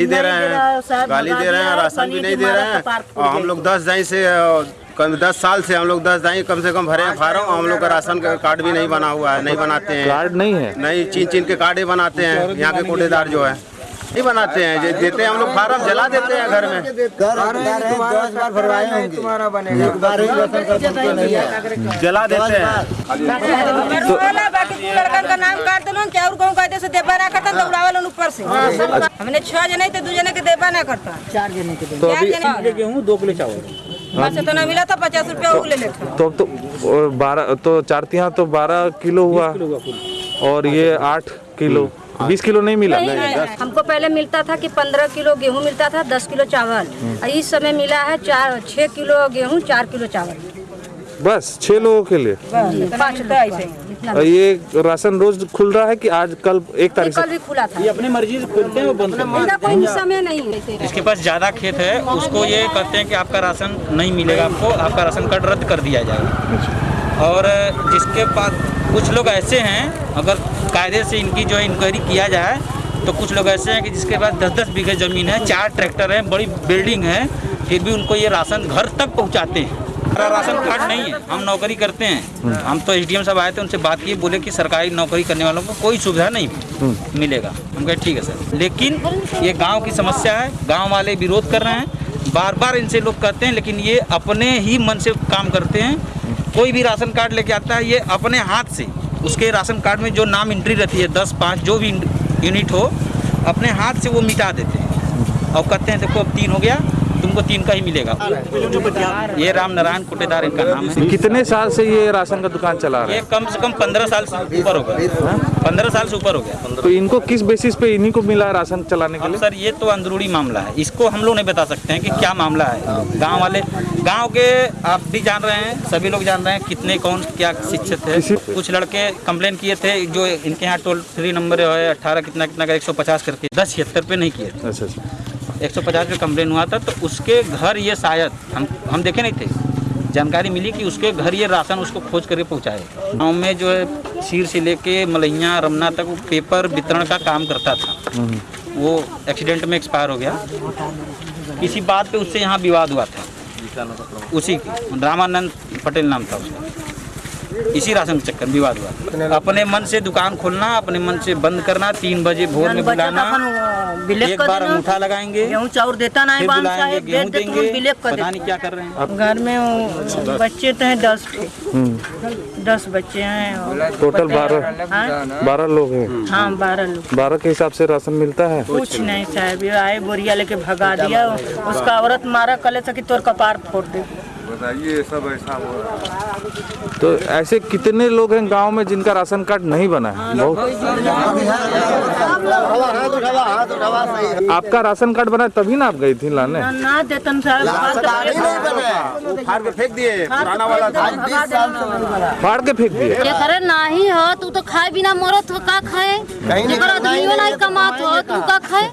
नहीं दे रहे हैं। गाली दे रहे हैं राशन भी नहीं दे रहे हैं। और हम लोग दस दाई से कम दस साल से हम लोग दस दाई कम से कम भरे हैं फार्म हम लोग का राशन का कार्ड भी नहीं बना हुआ है नहीं बनाते हैं। कार्ड नहीं है। नहीं चीन चीन के कार्ड ही बनाते हैं। यहाँ के कोटेदार जो है। नहीं बनाते हैं देते हैं हम लोग फार्म जला देते हैं घर में। जला देते हैं तो वाला बाकी तू लड़कन का नाम काट दलो चाउर कहूँ कहते से देबा ना करता दौड़ावल उन ऊपर से हमने छह जने थे दू जने के देबा ना करता चार जने के तो अभी गेहूँ दो किलो चावल। बस इतना मिला था पचास रुपया वो ले लेता। तो अब तो बारह तो चार तिहा तो बारह किलो हुआ। और ये आठ किलो। बीस किलो नहीं मिला? नहीं, नहीं, नहीं, हमको पहले मिलता था कि पंद्रह किलो गेहूँ मिलता था दस किलो चावल। और इस समय मिला है चार छः किलो गेहूँ चार किलो चावल। बस छह लोगों के लिए? ऐसे और ये राशन रोज खुल रहा है कि आज कल एक तारीख से? कल भी खुला था। ये अपनी मर्ज़ी से खोलते हैं वो बंद करते इनका कोई समय नहीं है जिसके पास ज़्यादा खेत है उसको ये कहते हैं कि आपका राशन नहीं मिलेगा आपको आपका राशन कार्ड रद्द कर दिया जाएगा। और जिसके पास कुछ लोग ऐसे हैं अगर कायदे से इनकी जो इंक्वायरी किया जाए तो कुछ लोग ऐसे हैं कि जिसके पास दस दस बीघे ज़मीन है, चार ट्रैक्टर हैं, बड़ी बिल्डिंग है, फिर भी उनको ये राशन घर तक पहुँचाते हैं। हमारा राशन कार्ड नहीं है, हम नौकरी करते हैं। हम तो एसडीएम साहब आए थे, उनसे बात की, बोले कि सरकारी नौकरी करने वालों को कोई सुविधा नहीं मिलेगा। हम कहे, ठीक है सर। लेकिन ये गाँव की समस्या है, गाँव वाले विरोध कर रहे हैं। बार बार इनसे लोग कहते हैं, लेकिन ये अपने ही मन से काम करते हैं। कोई भी राशन कार्ड लेके आता है, ये अपने हाथ से। उसके राशन कार्ड में जो नाम एंट्री रहती है, दस, पाँच, जो भी यूनिट हो, अपने हाथ से वो मिटा देते हैं। और कहते हैं, देखो, अब तीन हो गया। तुमको तीन का ही मिलेगा। ये राम नारायण कुटेदार इनका नाम है। कितने साल से ये राशन का दुकान चला रहा ये है? कम से कम पंद्रह साल से ऊपर हो गया। पंद्रह साल से ऊपर हो गया। तो इनको किस बेसिस पे इन्हीं को मिला राशन चलाने के लिए? सर ये तो अंदरूनी मामला है। इसको हम लोग नहीं बता सकते हैं कि क्या मामला है। गाँव वाले गाँव के आप भी जान रहे हैं सभी लोग जान रहे हैं कितने कौन क्या शिक्षित है। कुछ लड़के कंप्लेन किए थे जो इनके यहाँ टोल फ्री नंबर है अट्ठारह कितना कितना का एक सौ पचास करके दस छिहत्तर पे नहीं किए। अच्छा अच्छा एक सौ पचास पे कंप्लेन हुआ था तो उसके घर ये शायद, हम हम देखे नहीं थे। जानकारी मिली कि उसके घर ये राशन उसको खोज करके पहुँचाए। गाँव में जो है, सीर से लेके मलैया, रमना तक वो पेपर वितरण का काम करता था। वो एक्सीडेंट में एक्सपायर हो गया। किसी बात पे उससे यहाँ विवाद हुआ था। उसी रामानंद पटेल नाम था उसका। इसी राशन के चक्कर विवाद हुआ। अपने मन से दुकान खोलना अपने मन से बंद करना तीन बजे भोर में बुलाना एक बार अंगूठा लगाएँगे गेहूँ चाउर देता नहीं फिर बुलाएँगे गेहूँ तुम देंगे पता नहीं क्या कर रहे हैं। घर में बच्चे तो हैं दस दस बच्चे हैं टोटल बारह हाँ? बारह लोग हैं। हाँ बारह लोग। बारह के हिसाब से राशन मिलता है? कुछ नहीं साहब आए बोरिया लेके भगा दिया उसका औरत मारा कले से कि तोर कपार फोड़ दे। तो ऐसे कितने लोग हैं गाँव में जिनका राशन कार्ड नहीं बना है? बहुत आपका राशन कार्ड बना तभी ना आप गई थी लाने? ना- ना देतन साहब वो फाड़ के फेंक दिए पुराना वाला था। फाड़ के फेंक दिए? जेकरे नाही हो तू तो खाए बिना मरत हो का खाए? कमात हो तू का खाए?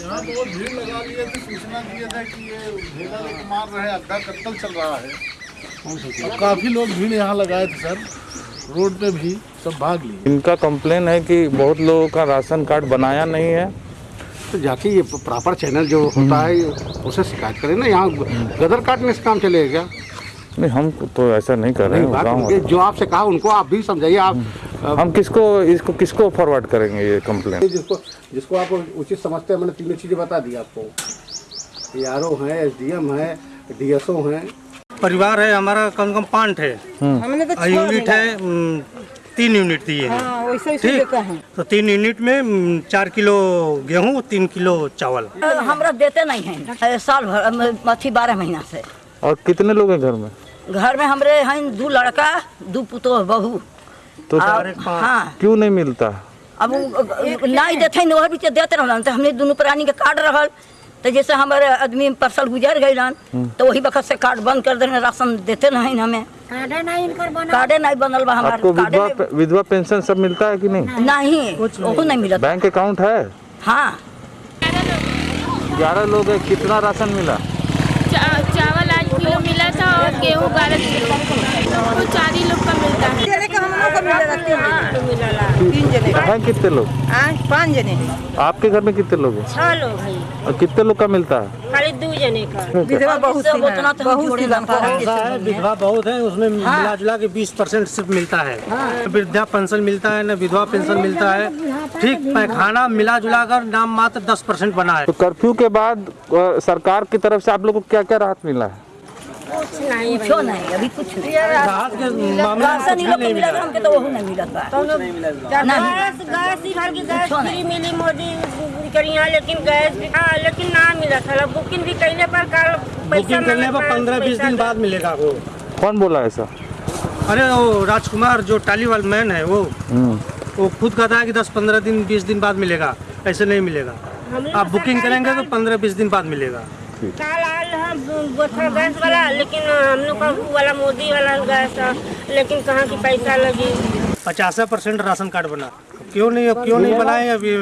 यहाँ तो वो भीड़ लगा लिए थे सूचना दिए थे कि ये भेड़ा लेके मार रहे हैं अड्डा कत्ल चल रहा है और काफ़ी लोग भीड़ यहाँ लगाए थे सर। रोड पे भी सब भाग लिए। इनका कंप्लेन है कि बहुत लोगों का राशन कार्ड बनाया नहीं है। तो जाके ये प्रॉपर चैनल जो होता है उसे शिकायत करें ना। यहाँ गदर काटने से काम चलेगा क्या? नहीं हम तो ऐसा नहीं कर रहे हैं जो आपसे कहा उनको आप भी समझाइए आप हम किसको इसको किसको फॉरवर्ड करेंगे ये कंप्लेन जिसको जिसको आप उचित समझते हैं मैंने तीनों चीज़ें बता दी आपको। आर ओ है एस डी एम है डी एस ओ है। परिवार है हमारा कम से कम पाँच है। हमने तो और यूनिट है तीन यूनिट दिए हैं। हाँ ठीक? है। तो तीन यूनिट में चार किलो गेहूँ तीन किलो चावल। हमरा देते नहीं है साल भर अथी बारह महीना से। और कितने लोग हैं घर में? घर में हमरे हैं दू लड़का दू पुतोह बहू। तो हाँ। क्यों नहीं मिलता? अब नहीं देते न बीच देते रहलन। तो हमने दोनों प्राणी के कार्ड रहा तो जैसे हमारे आदमी परसल गुजर गए तो वही वक्त से कार्ड बंद कर देने राशन देते नहीं हमें। कार्डे नहीं बनल। बा हमारे। आपको विधवा विधवा पेंशन सब मिलता है कि नहीं? नहीं। नहीं वो नहीं मिलत। बैंक अकाउंट है? हाँ। ग्यारह लोग है कितना राशन मिला? किलो मिला था और गेहूँ बारह किलो तो चार ही लोग का मिलता है। है कितने लोग? पाँच जने। आपके घर में कितने लोग हैं? छह लोग हैं। और कितने लोग का मिलता है? खाली दो जने का। विधवा बहुत तो हम जोड़े है। विधवा बहुत है उसमें मिला जुला के बीस परसेंट सिर्फ़ मिलता है। वृद्धा पेंशन मिलता है न विधवा पेंशन मिलता है। ठीक पैखाना मिला जुला कर नाम मात्र दस परसेंट बना है। तो कर्फ्यू के बाद सरकार की तरफ़ से आप लोगों को क्या क्या राहत मिला है? कुछो नहीं अभी कुछ नहीं राहत के मामले राशन कुछ लोग नहीं को मिला मिला था, हमके तो वो नहीं मिलत बा गैस गैस इधर की गैस फ्री मिली मोदी करिया लेकिन गैस भी हाँ लेकिन ना मिला था बुकिंग भी कैले पर कल बुकिंग करने पर पंद्रह बीस दिन बाद मिलेगा वो। कौन बोला ऐसा? अरे वो राजकुमार जो टाली वाल मैन है वो वो खुद कहता है कि दस पंद्रह दिन बीस दिन बाद मिलेगा ऐसे नहीं मिलेगा। आप बुकिंग करेंगे तो पंद्रह बीस दिन बाद मिलेगा। कल हम गैस वाला लेकिन हम लोग का वाला मोदी वाला गैस लेकिन कहाँ की पैसा लगी? पचास परसेंट राशन कार्ड बना। क्यों नहीं क्यों नहीं बनाए? अभी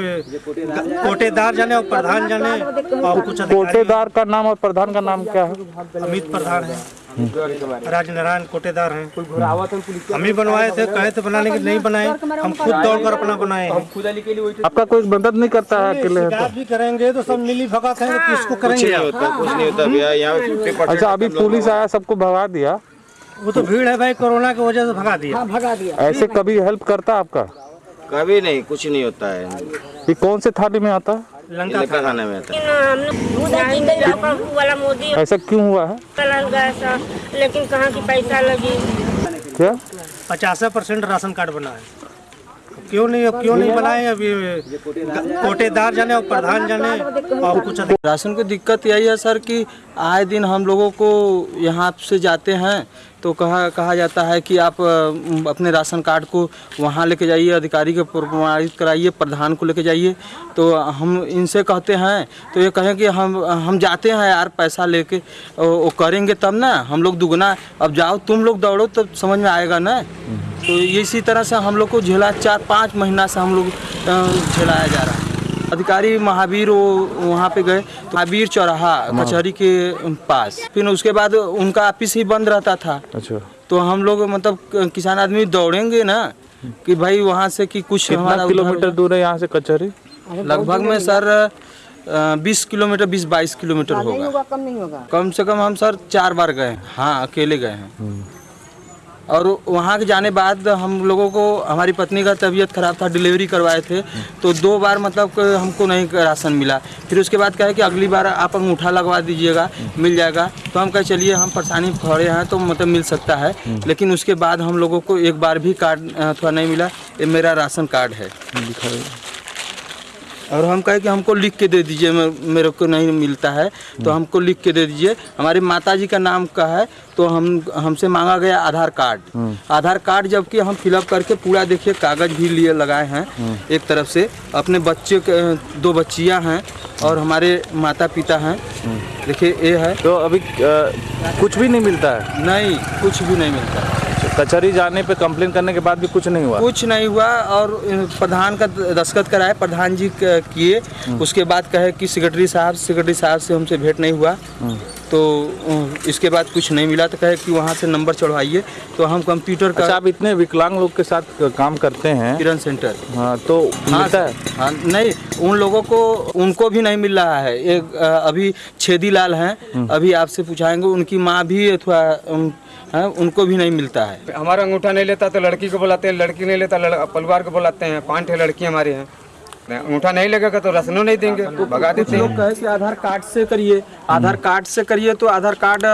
कोटेदार जाने और प्रधान जाने और कुछ कोटेदार का नाम और प्रधान का नाम क्या है? अमित प्रधान है। राजनारायण कोटेदार हैं। हम ही बनवाए थे कहे थे बनाने के नहीं बनाए। हम खुद दौड़ कर अपना बनाए हैं। आपका कोई मदद नहीं करता है अकेले है भी करेंगे तो सब मिली भगत है तो किसको कुछ करेंगे? नहीं होता कुछ नहीं होता भैया यहाँ तो अच्छा अभी पुलिस आया सबको भगा दिया? वो तो भीड़ है भाई कोरोना की वजह से भगा दिया। भगा दिया। ऐसे कभी हेल्प करता आपका? कभी नहीं कुछ नहीं होता है। ये कौन से थाली में आता है? लंका खाने में आता है। ऐसा क्यों हुआ है? लेकिन कहाँ की पैसा लगी? क्या? पचास परसेंट राशन कार्ड बना है। क्यों नहीं क्यों नहीं बनाए? अभी कोटेदार जाने और प्रधान जाने और कुछ राशन की दिक्कत यही है सर कि आए दिन हम लोगों को यहाँ से जाते हैं तो कहा कहा जाता है कि आप अपने राशन कार्ड को वहाँ लेके जाइए अधिकारी के प्रमाणित कराइए प्रधान को लेके जाइए। तो हम इनसे कहते हैं तो ये कहें कि हम हम जाते हैं यार पैसा लेके वो करेंगे तब ना हम लोग दुगना अब जाओ तुम लोग दौड़ो तब समझ में आएगा ना। तो इसी तरह से हम लोग को झेला चार पाँच महीना से हम लोग झेलाया जा रहा है। अधिकारी महावीर वो वहाँ पे गए तो महावीर चौराहा कचहरी के पास। फिर उसके बाद उनका ऑफ़िस ही बंद रहता था। अच्छा। तो हम लोग मतलब किसान आदमी दौड़ेंगे ना कि भाई वहाँ से कि कुछ हमारा किलोमीटर दूर है यहाँ से कचहरी? लगभग में सर बीस किलोमीटर बीस बाईस किलोमीटर होगा। कम नहीं होगा? कम से कम हम सर चार बार गए हाँ। अकेले गए हैं। और वहाँ के जाने बाद हम लोगों को, हमारी पत्नी का तबीयत खराब था, डिलीवरी करवाए थे। तो दो बार मतलब हमको नहीं राशन मिला। फिर उसके बाद कहे कि अगली बार आप अंगूठा लगवा दीजिएगा, मिल जाएगा। तो हम कहे, चलिए, हम परेशानी खड़े हैं तो मतलब मिल सकता है। लेकिन उसके बाद हम लोगों को एक बार भी कार्ड थोड़ा नहीं मिला। ये मेरा राशन कार्ड है। और हम कहे कि हमको लिख के दे दीजिए मेरे को नहीं मिलता है तो हमको लिख के दे दीजिए। हमारी माता जी का नाम का है तो हम हमसे मांगा गया आधार कार्ड। आधार कार्ड जबकि हम फिलअप करके पूरा देखिए कागज़ भी लिए लगाए हैं एक तरफ़ से। अपने बच्चे के दो बच्चियाँ हैं और हमारे माता पिता हैं देखिए ये है। तो अभी अ, कुछ भी नहीं मिलता है? नहीं कुछ भी नहीं मिलता है। कचहरी जाने पे कंप्लेन करने के बाद भी कुछ नहीं हुआ? कुछ नहीं हुआ और प्रधान का दस्खत कराए प्रधान जी किए। उसके बाद कहे कि सेक्रेटरी साहब सेक्रेटरी साहब से हमसे भेंट नहीं हुआ। तो इसके बाद कुछ नहीं मिला तो कहे कि वहाँ से नंबर चढ़वाइए। तो हम कंप्यूटर अच्छा का आप इतने विकलांग लोग के साथ काम करते हैं। किरण सेंटर। हाँ तो हाँ मिलता है? हाँ नहीं उन लोगों को उनको भी नहीं मिल रहा है। एक अभी छेदी लाल हैं अभी आपसे पूछाएँगे उनकी माँ भी उन, हैं, उनको भी नहीं मिलता है। हमारा अंगूठा नहीं लेता तो लड़की को बुलाते हैं लड़की नहीं लेता परिवार को बुलाते हैं पाँच है लड़की हमारे हैं। अंगूठा नहीं लगेगा तो रसनों नहीं देंगे। भगा देते लोग हैं। कहे कि आधार कार्ड से करिए। आधार कार्ड से करिए तो आधार कार्ड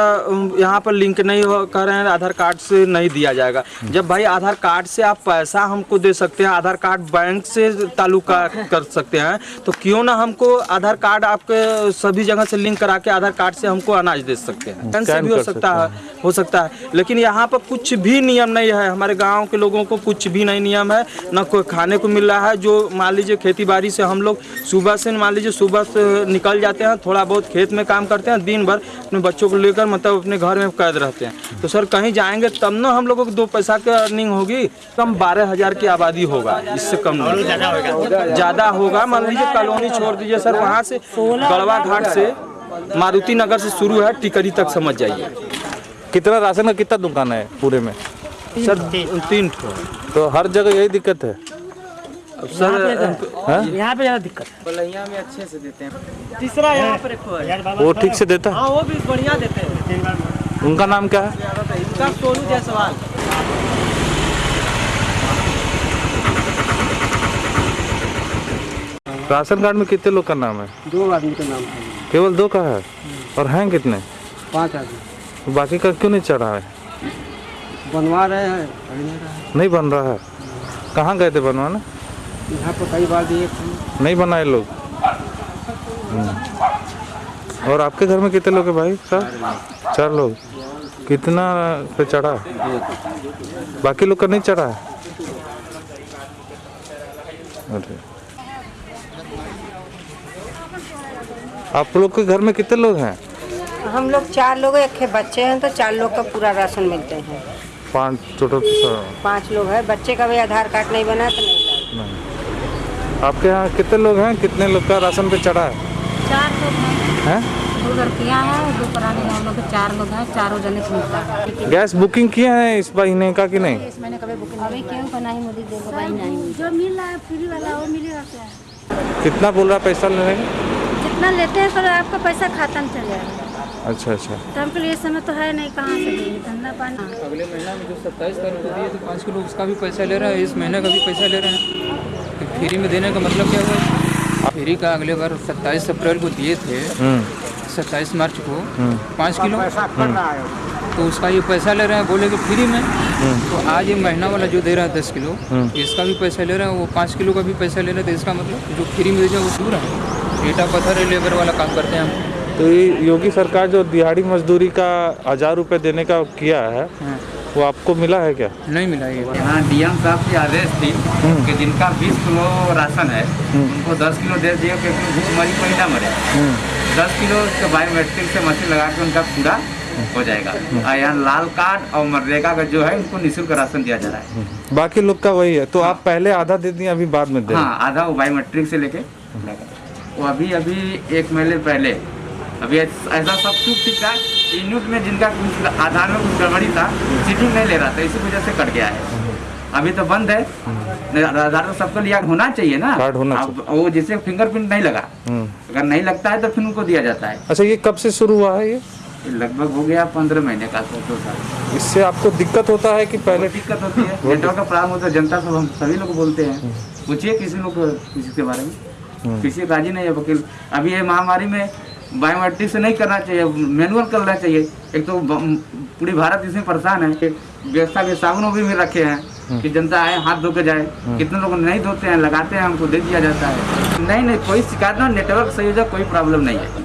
यहाँ पर लिंक नहीं हो कर रहे हैं आधार कार्ड से नहीं दिया जाएगा। जब भाई आधार कार्ड से आप पैसा हमको दे सकते हैं आधार कार्ड बैंक से ताल्लुका कर सकते हैं तो क्यों ना हमको आधार कार्ड आपके सभी जगह से लिंक करा के आधार कार्ड से हमको अनाज दे सकते हैं। बैंक से भी हो सकता है। हो सकता है। लेकिन यहाँ पर कुछ भी नियम नहीं है। हमारे गाँव के लोगों को कुछ भी नहीं नियम है। न कोई खाने को मिल रहा है जो मान लीजिए खेती बाड़ी से हम लोग सुबह से मान लीजिए सुबह से निकल जाते हैं थोड़ा बहुत खेत में काम करते हैं दिन भर अपने बच्चों को लेकर मतलब अपने घर में कैद रहते हैं। तो सर कहीं जाएँगे तब ना हम लोगों को दो पैसा की अर्निंग होगी कम बारह हज़ार की आबादी होगा इससे कम नहीं। ज़्यादा होगा मान लीजिए कॉलोनी छोड़ दीजिए सर वहाँ से गड़वा घाट से मारुति नगर से शुरू है टिकरी तक समझ जाइए। कितना राशन का कितना दुकान है पूरे में? सर तीन तो हर जगह यही दिक्कत है? सर हाँ? यहाँ पे ज़्यादा दिक्कत बलैया में अच्छे से देते हैं। तीसरा यहाँ पर वो ठीक से देता है? हाँ वो भी बढ़िया देते हैं। उनका नाम क्या है? इनका सोनू जायसवाल। राशन कार्ड में कितने लोग का नाम है? दो आदमी का नाम है। केवल दो का है? और हैं कितने? पाँच आदमी। बाकी का क्यों नहीं चढ़ा है बनवा रहे हैं? नहीं रहा है। नहीं बन रहा है। कहाँ गए थे बनवाने? यहाँ पर कई बार दिए नहीं बनाए लोग? हम्म। और आपके घर में कितने लोग हैं भाई साहब? चार लोग। कितना पे चढ़ा? बाकी लोग का नहीं चढ़ा है? अरे। आप लोग के घर में कितने लोग हैं? हम लोग चार लोग एक है बच्चे हैं तो चार लोग का पूरा राशन मिलते हैं। पाँच टोटल पाँच लोग हैं। बच्चे का भी आधार कार्ड नहीं बना तो नहीं आपके यहाँ कितने लोग हैं? कितने लोग का राशन पे चढ़ा है? चार लोग हैं। हैं? दो लड़कियाँ हैं दो पुराने हम लोग चार लोग हैं चारों जने से मिलता है। गैस बुकिंग किए हैं इस महीने का कि नहीं? इस महीने कभी बुकिंग अभी क्यों बनाई मोदी दे दवाई नहीं जो मिल रहा है फ्री वाला वो मिलेगा कितना बोल रहा है पैसा लेने का? जितना लेते हैं पर आपका पैसा खाता में चल जाएगा अच्छा अच्छा। तो हमको लिए समय तो है नहीं कहाँ से धंधा पानी। अगले महीना में जो सत्ताईस तारीख को दिए तो पाँच किलो उसका भी पैसा ले रहे हैं इस महीने का भी पैसा ले रहे हैं। फ्री में देने का मतलब क्या हुआ? फ्री का अगले बार सत्ताईस अप्रैल को दिए थे। सत्ताईस मार्च को। पाँच किलो। तो उसका ये पैसा ले रहे हैं बोले कि फ्री में। तो आज ये महीना वाला जो दे रहा है दस किलो इसका भी पैसा ले रहा है वो पाँच किलो का भी पैसा ले रहे हैं तो इसका मतलब जो फ्री में दे वो दूर है। ईटा पत्थर लेबर वाला काम करते हैं हम। तो ये योगी सरकार जो दिहाड़ी मजदूरी का हज़ार रुपये देने का किया है। वो आपको मिला है क्या? नहीं मिला ये। यहाँ डीएम साहब की आदेश थी कि जिनका 20 किलो राशन है उनको 10 किलो दे दिए क्योंकि भूखमरी कोई ना मरे। 10 किलो के बायोमेट्रिक से मशीन लगा के उनका पूरा हो जाएगा। और यहाँ लाल कार्ड और मनरेगा का जो है उनको निःशुल्क राशन दिया जा रहा है। बाकी लोग का वही है। तो आप पहले आधा दे दिए अभी बाद में दे हाँ आधा वो बायोमेट्रिक से लेके। वो अभी अभी एक महीने पहले। अभी ऐसा सब कुछ ठीक था यूनिट में जिनका कुछ आधार में कुछ गड़बड़ी था सीटिंग नहीं ले रहा था इसी वजह से कट गया है। अभी तो बंद है। आधार तो सबको लिया होना चाहिए ना। कार्ड होना अब वो जैसे फिंगरप्रिंट नहीं लगा। हम्म। अगर नहीं लगता है तो फिर उनको दिया जाता है। अच्छा ये कब से शुरू हुआ है ये? लगभग हो गया पंद्रह महीने का तो साल। इससे आपको दिक्कत होता है कि पहले दिक्कत होती है। नेटवर्क का प्रॉब्लम होता है जनता सब हम सभी लोग बोलते हैं। पूछिए किसी लोग किसी के बारे में। किसी का राज़ी नहीं है वकील। अभी ये महामारी में बायोमेट्रिक से नहीं करना चाहिए मैनुअल करना चाहिए। एक तो पूरी भारत इसमें परेशान है कि व्यवस्था के साबुनों भी में रखे हैं कि जनता आए हाथ धो के जाए। कितने लोग नहीं धोते हैं लगाते हैं हमको दे दिया जाता है। नहीं नहीं कोई शिकायत ना नेटवर्क संयोजक कोई प्रॉब्लम नहीं है।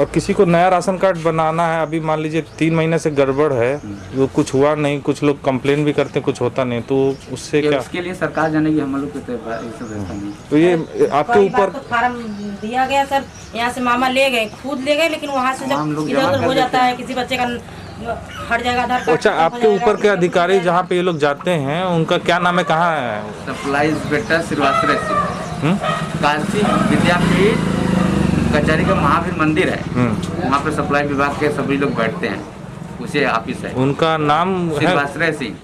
और किसी को नया राशन कार्ड बनाना है अभी मान लीजिए तीन महीने से गड़बड़ है वो कुछ हुआ नहीं कुछ लोग कंप्लेन भी करते हैं कुछ होता नहीं तो उससे ये क्या? उसके लिए सरकार जानेगी हम लोग तो ये तो आपके ऊपर फार्म दिया गया सर यहाँ से मामा ले गए खुद ले गए लेकिन वहाँ से हम जब लोग इधर उधर हो जाता है किसी बच्चे का हट जाएगा आधार कार्ड अच्छा आपके ऊपर के अधिकारी जहाँ पे ये लोग जाते हैं उनका क्या नाम है कहाँ है? Supply inspector Shrivastava. हम्म? काशी विद्यापीठ कचहरी का महावीर मंदिर है। हम्म। वहाँ पे सप्लाई विभाग के सभी लोग बैठते हैं। उसे ऑफ़िस है। उनका नाम है सिंह।